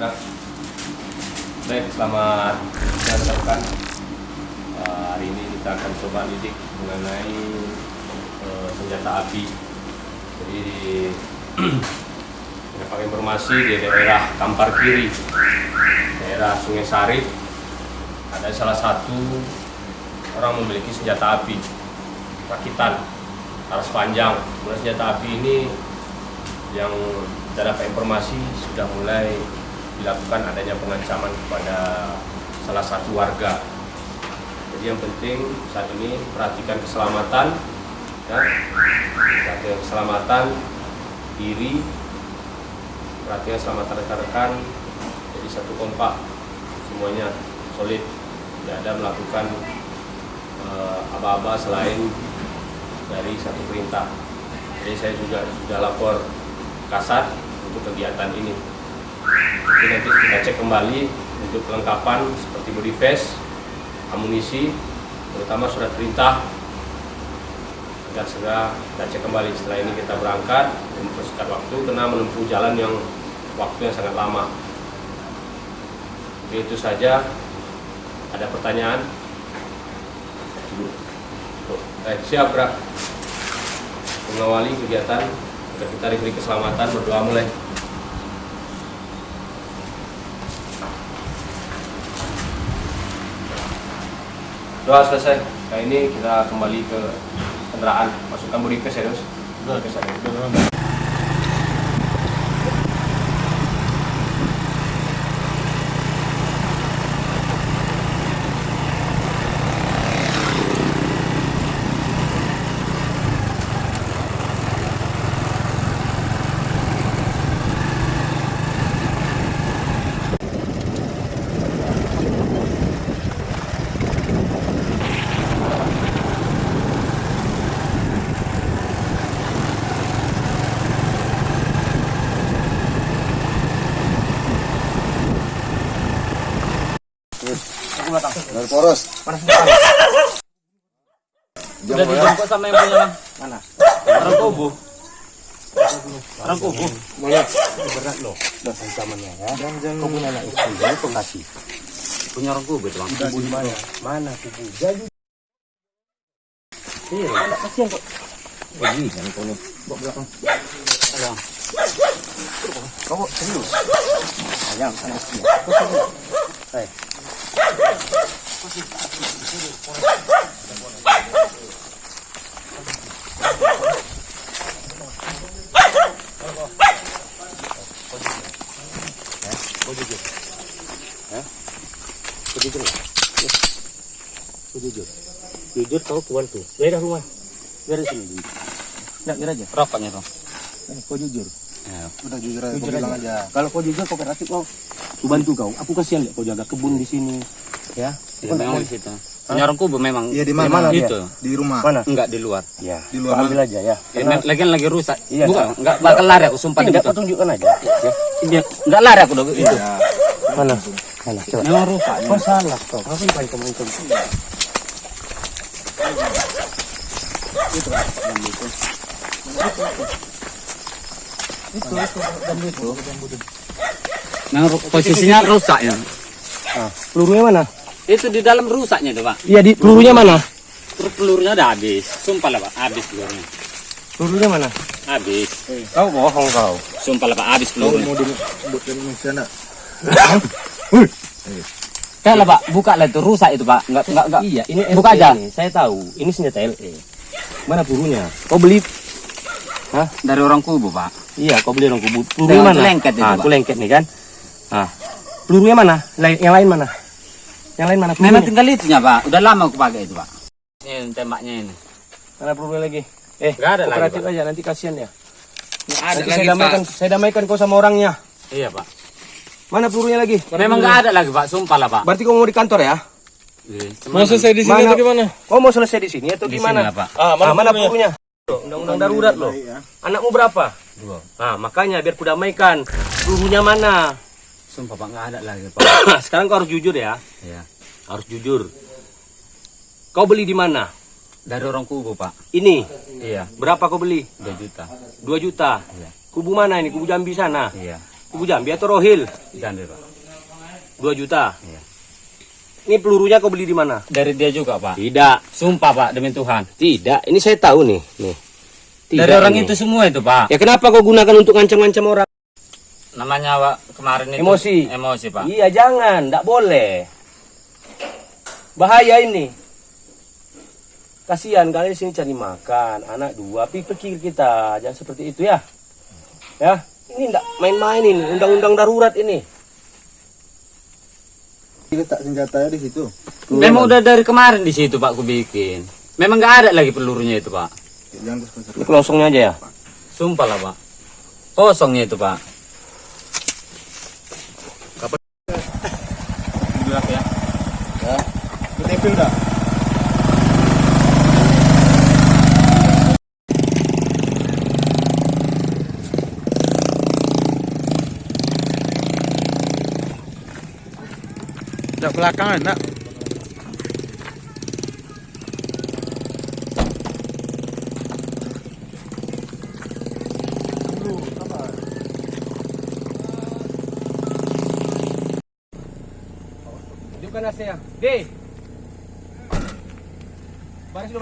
Siap, Baik, selamat siang rekan. Eh, hari ini kita akan coba lidik mengenai eh, senjata api. Jadi dapat informasi di daerah Kampar Kiri, daerah Sungai Sarip, ada salah satu orang memiliki senjata api rakitan laras panjang. Kemudian senjata api ini yang kita dapat informasi sudah mulai dilakukan adanya pengancaman kepada salah satu warga. Jadi yang penting saat ini perhatikan keselamatan, ya, perhatikan keselamatan diri, perhatikan keselamatan rekan-rekan. Jadi satu kompak, semuanya solid, tidak ada melakukan eh, aba-aba selain dari satu perintah. Jadi saya juga sudah lapor kasat untuk kegiatan ini. Jadi nanti kita cek kembali untuk kelengkapan seperti body vest, amunisi, terutama surat perintah agar segera kita cek kembali setelah ini kita berangkat dan mempersingkat waktu karena menempuh jalan yang waktu yang sangat lama. Oke, itu saja. Ada pertanyaan? Baik, siap, Bra. Mengawali kegiatan kita diberi keselamatan berdoa mulai. Doa selesai. Nah ini kita kembali ke kendaraan. Masukkan body pass ya, Dos. Body pass aja. Dari poros. Udah dijemput sama yang punya bang. Mana? Orang kubu. Orang kubu. Mana? Berat loh. Udah ancamannya ya. Kau punya anak istri, jadi kau kasih. Punya orang kubu itu bang. Kubu di mana? Mana kubu? Jadi. Iya, anak kasihan kok. Oh iya, jangan kau nih. Bawa belakang. Ayang. Kau serius? Ayang, anak istri. Kau serius? Hei. Jujur. Jujur? Ya. Jujur. Kau keluar tuh. Daerah rumah. Dari sini. Nggak, biar aja. Rokoknya tuh. Kau jujur. Ya. Udah jujur aja, Jujur aja. aja. Kalau kau jujur kau berarti kau bantu kau. Aku kasihan deh kau jaga kebun di sini. Ya. Ya, memang di situ. Punya orang kubu memang. Iya di Di mana? Itu. Di rumah. Mana? Enggak di luar. Ya. Di luar ambil aja ya. Ya, lagi lagi rusak. Iya, Bukan, enggak bakal lari aku sumpah Tidak, gitu. kau tunjukkan aja. Ya. Dia enggak lari aku dong itu. Ya. Mana? Mana? Coba. Memang rusak. Kau salah kau. Ngapain kau main kau? Memang ru- posisinya rusak ya. Ah, pelurunya mana? Itu di dalam rusaknya tuh, Pak. Iya, di pelurunya mana? Pelurunya udah habis. Sumpah lah, Pak, habis pelurunya. Pelurunya mana? Habis. Kau bohong kau. Sumpah lah, Pak, habis Kau pelurunya. mau dibuat dari nak? Kan lah, Pak, buka lah itu rusak itu, Pak. Enggak enggak enggak. Iya, ini Buka aja. Ini. Saya tahu. Ini senjata LE. Mana pelurunya? Kau beli? Hah? Dari orang kubu, Pak. Iya, kau beli orang kubu. Pelurunya Dengan mana? lengket itu, ah, Pak. itu lengket nih kan. Ah. Pelurunya mana? Lain, yang lain mana? Yang lain mana? Memang tinggal itunya, Pak. Udah lama aku pakai itu, Pak. Ini tembaknya ini. Mana pelurunya lagi? Eh, Nggak ada lagi, kooperatif Pak. aja nanti kasihan ya. Enggak ada Nanti saya damaikan, saya damaikan kau sama orangnya. Iya, Pak. Mana pelurunya lagi? Memang enggak ada lagi, Pak. Sumpah lah, Pak. Berarti kau mau di kantor ya? Mau selesai di Mana? Kau mau selesai di sini atau Di gimana? sini Pak. Ah, mana, mana pelurunya? Undang-undang darurat loh. Anakmu berapa? Dua. Nah, makanya biar kudamaikan. Pelurunya mana? Sumpah, Pak, enggak ada lagi, Pak. Sekarang kau harus jujur ya. Iya. Harus jujur. Kau beli di mana? Dari orang kubu, Pak. Ini. Iya, Berapa kau beli? 2 juta. 2 juta. Iya. Kubu mana ini? Kubu Jambi sana. Iya. Ibu Jambi atau Rohil? Jambi pak 2 juta. Iya. Ini pelurunya kau beli di mana? dari dia juga pak Tidak, sumpah pak demi Tuhan tidak. Ini saya tahu nih, nih. Tidak dari orang ini. itu semua itu pak Ya kenapa kau gunakan untuk ngancam-ngancam orang? Namanya pak kemarin itu Emosi. emosi pak Iya, jangan, tidak boleh. Bahaya ini. Kasihan kalian sini cari makan, anak dua, tapi pikir kita jangan seperti itu ya. Ya, ini tidak main-main ini, undang-undang darurat ini. Letak senjatanya di situ. memang udah dari kemarin di situ pak aku bikin memang nggak ada lagi pelurunya itu pak Jangan terus Ini kelosongnya aja ya. sumpah lah pak kosongnya itu pak Ketempel dah. Dak belakangan, nak. Tunjukkan. D. Gracias.